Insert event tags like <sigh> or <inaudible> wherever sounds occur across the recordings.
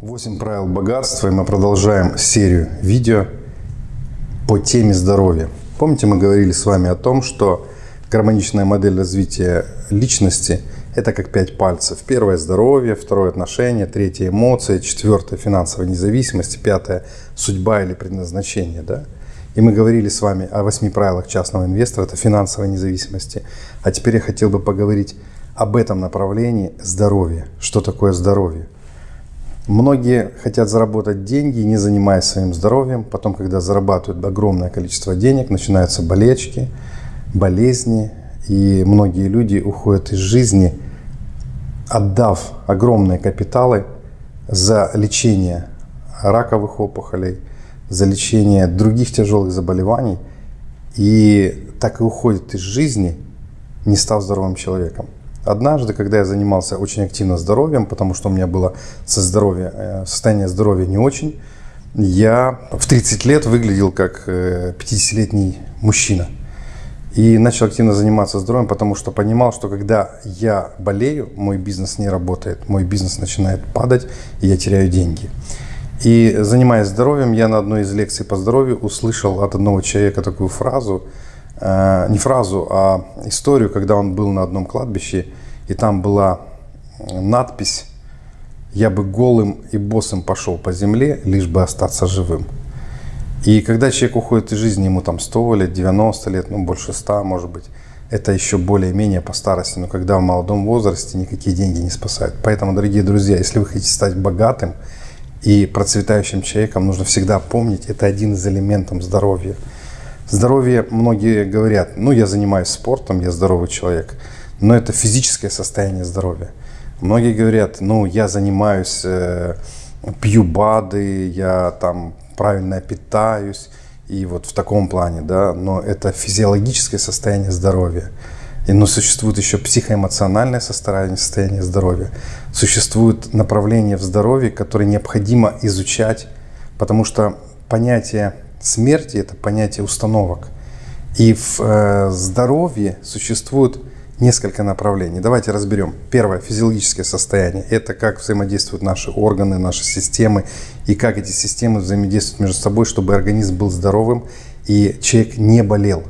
8 правил богатства, и мы продолжаем серию видео по теме здоровья. Помните, мы говорили с вами о том, что гармоничная модель развития личности – это как пять пальцев. Первое – здоровье, второе – отношения, третье – эмоции, четвертое – финансовая независимость, пятое – судьба или предназначение. Да? И мы говорили с вами о восьми правилах частного инвестора – это финансовой независимости. А теперь я хотел бы поговорить об этом направлении здоровья. Что такое здоровье? Многие хотят заработать деньги, не занимаясь своим здоровьем. Потом, когда зарабатывают огромное количество денег, начинаются болечки, болезни. И многие люди уходят из жизни, отдав огромные капиталы за лечение раковых опухолей, за лечение других тяжелых заболеваний. И так и уходят из жизни, не став здоровым человеком. Однажды, когда я занимался очень активно здоровьем, потому что у меня было со здоровья, э, состояние здоровья не очень, я в 30 лет выглядел как 50-летний э, мужчина. И начал активно заниматься здоровьем, потому что понимал, что когда я болею, мой бизнес не работает, мой бизнес начинает падать, и я теряю деньги. И занимаясь здоровьем, я на одной из лекций по здоровью услышал от одного человека такую фразу – Э, не фразу, а историю, когда он был на одном кладбище, и там была надпись «Я бы голым и босым пошел по земле, лишь бы остаться живым». И когда человек уходит из жизни, ему там 100 лет, 90 лет, ну больше 100 может быть, это еще более-менее по старости. Но когда в молодом возрасте никакие деньги не спасают. Поэтому, дорогие друзья, если вы хотите стать богатым и процветающим человеком, нужно всегда помнить, это один из элементов здоровья – Здоровье, многие говорят, ну я занимаюсь спортом, я здоровый человек, но это физическое состояние здоровья. Многие говорят, ну я занимаюсь, э, пью БАДы, я там правильно питаюсь, и вот в таком плане, да, но это физиологическое состояние здоровья. И, но существует еще психоэмоциональное состояние, состояние здоровья. Существуют направления в здоровье, которые необходимо изучать, потому что понятие смерти – это понятие установок. И в э, здоровье существует несколько направлений. Давайте разберем. Первое – физиологическое состояние. Это как взаимодействуют наши органы, наши системы, и как эти системы взаимодействуют между собой, чтобы организм был здоровым и человек не болел.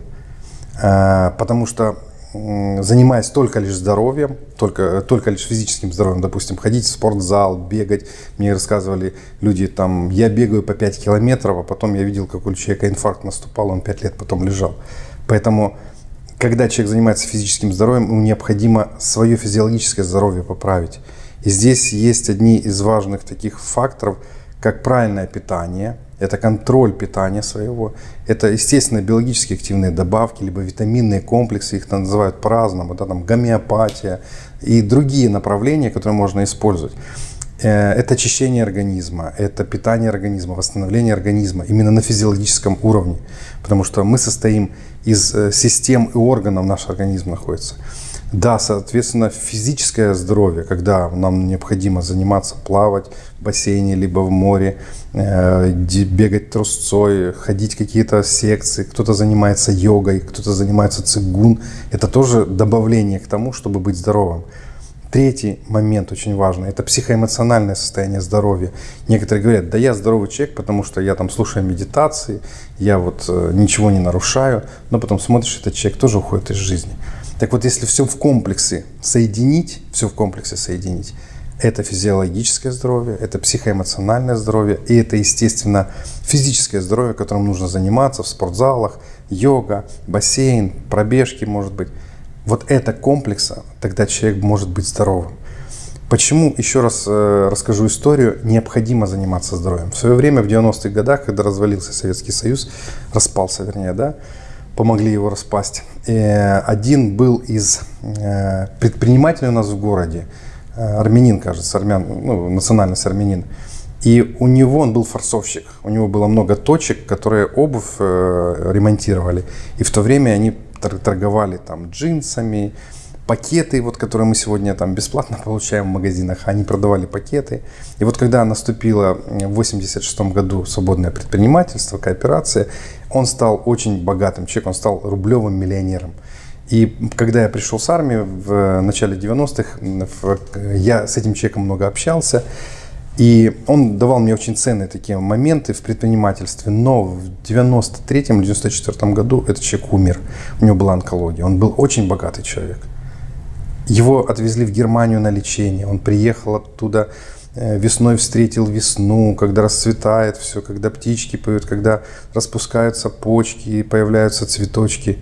Э, потому что занимаясь только лишь здоровьем, только, только лишь физическим здоровьем, допустим, ходить в спортзал, бегать. Мне рассказывали люди, там, я бегаю по 5 километров, а потом я видел, как у человека инфаркт наступал, он 5 лет потом лежал. Поэтому, когда человек занимается физическим здоровьем, ему необходимо свое физиологическое здоровье поправить. И здесь есть одни из важных таких факторов, как правильное питание – это контроль питания своего, это, естественно, биологически активные добавки, либо витаминные комплексы, их называют по-разному, да, там гомеопатия и другие направления, которые можно использовать. Э, это очищение организма, это питание организма, восстановление организма именно на физиологическом уровне, потому что мы состоим из э, систем и органов, наш организм находится. Да, соответственно, физическое здоровье, когда нам необходимо заниматься, плавать в бассейне, либо в море, э, бегать трусцой, ходить какие-то секции, кто-то занимается йогой, кто-то занимается цигун. Это тоже добавление к тому, чтобы быть здоровым. Третий момент очень важный – это психоэмоциональное состояние здоровья. Некоторые говорят, да я здоровый человек, потому что я там слушаю медитации, я вот э, ничего не нарушаю, но потом смотришь, этот человек тоже уходит из жизни. Так вот, если все в комплексе соединить, все в комплексе соединить, это физиологическое здоровье, это психоэмоциональное здоровье и это, естественно, физическое здоровье, которым нужно заниматься в спортзалах, йога, бассейн, пробежки, может быть. Вот это комплекса, тогда человек может быть здоровым. Почему, еще раз э, расскажу историю, необходимо заниматься здоровьем. В свое время, в 90-х годах, когда развалился Советский Союз, распался, вернее, да, помогли его распасть. Э, один был из э, предпринимателей у нас в городе, э, армянин, кажется, армян, ну, национальность армянин. И у него, он был форцовщик, у него было много точек, которые обувь ремонтировали. И в то время они торговали там джинсами, пакеты, вот, которые мы сегодня там бесплатно <laughs> получаем в магазинах, они продавали пакеты. И вот когда наступило в 86 году свободное предпринимательство, кооперация, он стал очень богатым человеком, он стал рублевым миллионером. И когда я пришел с армии в начале 90-х, я с этим человеком много общался. И он давал мне очень ценные такие моменты в предпринимательстве. Но в 93-м или 94 году этот человек умер. У него была онкология. Он был очень богатый человек. Его отвезли в Германию на лечение. Он приехал оттуда э, весной встретил весну, когда расцветает все, когда птички поют, когда распускаются почки, появляются цветочки.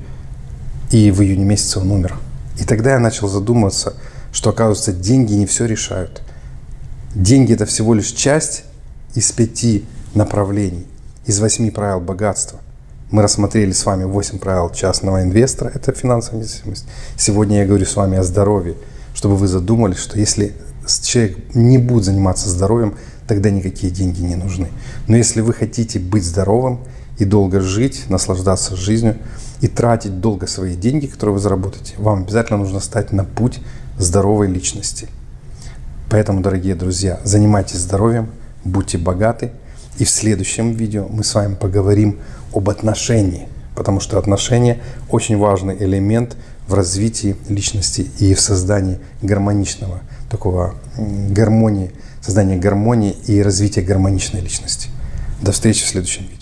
И в июне месяце он умер. И тогда я начал задумываться, что, оказывается, деньги не все решают. Деньги – это всего лишь часть из пяти направлений, из восьми правил богатства. Мы рассмотрели с вами 8 правил частного инвестора, это финансовая независимость. Сегодня я говорю с вами о здоровье, чтобы вы задумались, что если человек не будет заниматься здоровьем, тогда никакие деньги не нужны. Но если вы хотите быть здоровым и долго жить, наслаждаться жизнью и тратить долго свои деньги, которые вы заработаете, вам обязательно нужно стать на путь здоровой личности. Поэтому, дорогие друзья, занимайтесь здоровьем, будьте богаты. И в следующем видео мы с вами поговорим об отношении, потому что отношения очень важный элемент в развитии личности и в создании гармоничного такого гармонии, создания гармонии и развития гармоничной личности. До встречи в следующем видео.